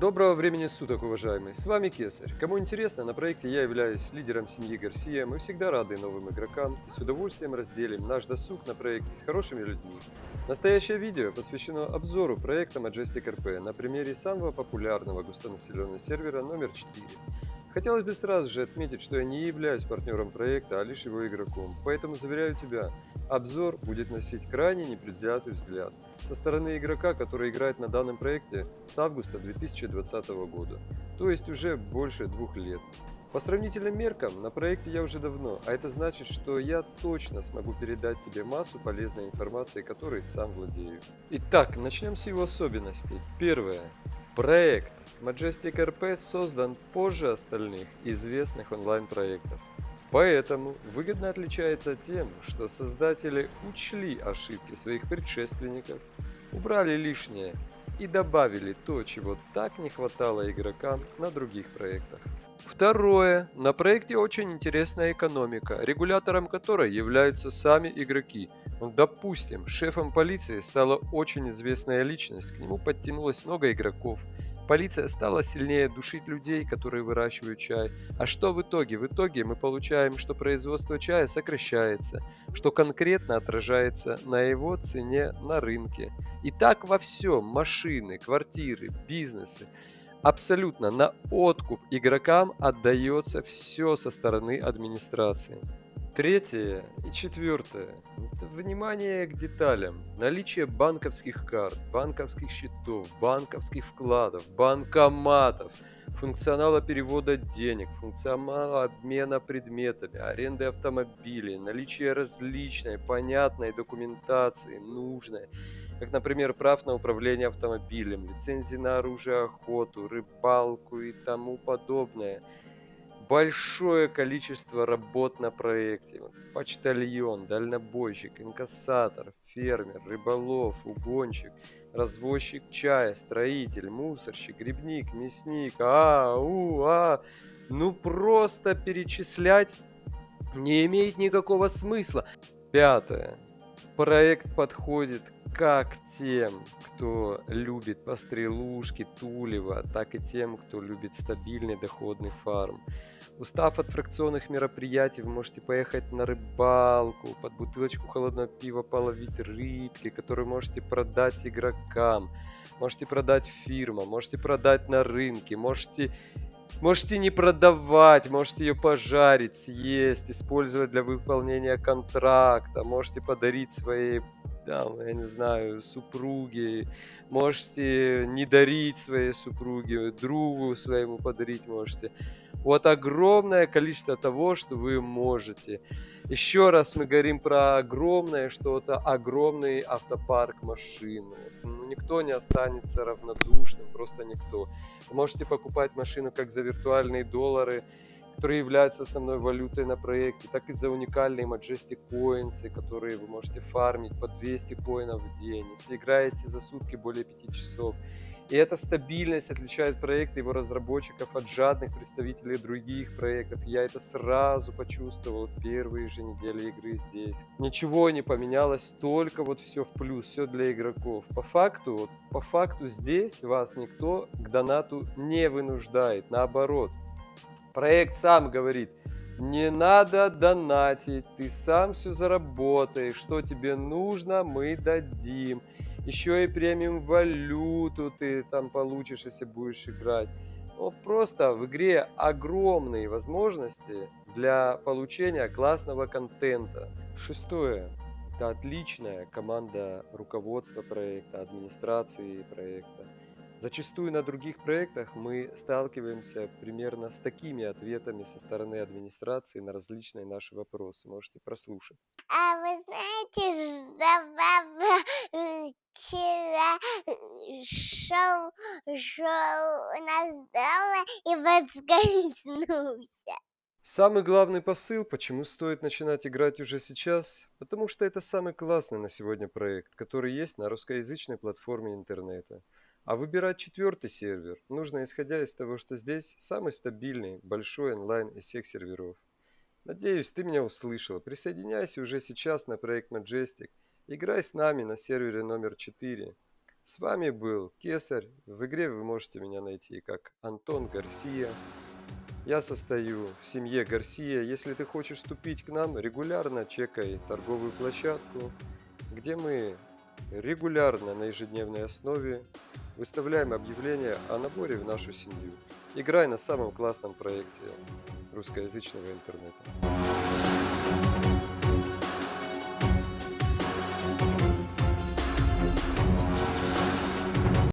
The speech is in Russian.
Доброго времени суток, уважаемые! С вами Кесарь. Кому интересно, на проекте я являюсь лидером семьи Гарсия. Мы всегда рады новым игрокам и с удовольствием разделим наш досуг на проекте с хорошими людьми. Настоящее видео посвящено обзору проекта Majestic RP на примере самого популярного густонаселенного сервера номер 4. Хотелось бы сразу же отметить, что я не являюсь партнером проекта, а лишь его игроком, поэтому заверяю тебя, обзор будет носить крайне непредвзятый взгляд со стороны игрока, который играет на данном проекте с августа 2020 года, то есть уже больше двух лет. По сравнительным меркам, на проекте я уже давно, а это значит, что я точно смогу передать тебе массу полезной информации, которой сам владею. Итак, начнем с его особенностей. Первое. Проект Majestic RP создан позже остальных известных онлайн-проектов. Поэтому выгодно отличается тем, что создатели учли ошибки своих предшественников, убрали лишнее и добавили то, чего так не хватало игрокам на других проектах. Второе. На проекте очень интересная экономика, регулятором которой являются сами игроки. Ну, допустим, шефом полиции стала очень известная личность, к нему подтянулось много игроков, Полиция стала сильнее душить людей, которые выращивают чай. А что в итоге? В итоге мы получаем, что производство чая сокращается, что конкретно отражается на его цене на рынке. И так во всем. Машины, квартиры, бизнесы. Абсолютно на откуп игрокам отдается все со стороны администрации. Третье и четвертое – это внимание к деталям. Наличие банковских карт, банковских счетов, банковских вкладов, банкоматов, функционала перевода денег, функционала обмена предметами, аренды автомобилей, наличие различной, понятной документации, нужной, как, например, прав на управление автомобилем, лицензии на оружие, охоту, рыбалку и тому подобное – большое количество работ на проекте. Почтальон, дальнобойщик, инкассатор, фермер, рыболов, угонщик, развозчик чая, строитель, мусорщик, грибник, мясник, а, у, а. Ну просто перечислять не имеет никакого смысла. Пятое. Проект подходит как тем, кто любит пострелушки, тулева, так и тем, кто любит стабильный доходный фарм. Устав от фракционных мероприятий, вы можете поехать на рыбалку, под бутылочку холодного пива половить рыбки, которые можете продать игрокам, можете продать фирмам, можете продать на рынке, можете, можете не продавать, можете ее пожарить, съесть, использовать для выполнения контракта, можете подарить своей там, я не знаю, супруге, можете не дарить своей супруге, другу своему подарить можете. Вот огромное количество того, что вы можете. Еще раз мы говорим про огромное что-то, огромный автопарк машин. Ну, никто не останется равнодушным, просто никто. Вы можете покупать машину как за виртуальные доллары, которые являются основной валютой на проекте, так и за уникальные Majestic Coins, которые вы можете фармить по 200 коинов в день. Если играете за сутки более 5 часов, и эта стабильность отличает проект его разработчиков от жадных представителей других проектов. Я это сразу почувствовал в первые же недели игры здесь. Ничего не поменялось, только вот все в плюс, все для игроков. По факту, вот, по факту здесь вас никто к донату не вынуждает, наоборот. Проект сам говорит, не надо донатить, ты сам все заработаешь, что тебе нужно, мы дадим еще и премиум валюту ты там получишь, если будешь играть. Ну, просто в игре огромные возможности для получения классного контента. Шестое. Это отличная команда руководства проекта, администрации проекта. Зачастую на других проектах мы сталкиваемся примерно с такими ответами со стороны администрации на различные наши вопросы. Можете прослушать. А вы знаете, что вчера шел, шел у нас дома и подскользнулся? Самый главный посыл, почему стоит начинать играть уже сейчас, потому что это самый классный на сегодня проект, который есть на русскоязычной платформе интернета. А выбирать четвертый сервер нужно исходя из того, что здесь самый стабильный, большой онлайн из всех серверов. Надеюсь, ты меня услышала. Присоединяйся уже сейчас на проект Majestic. Играй с нами на сервере номер 4. С вами был Кесарь. В игре вы можете меня найти как Антон Гарсия. Я состою в семье Гарсия. Если ты хочешь вступить к нам, регулярно чекай торговую площадку, где мы регулярно на ежедневной основе выставляем объявления о наборе в нашу семью. Играй на самом классном проекте русскоязычного интернета.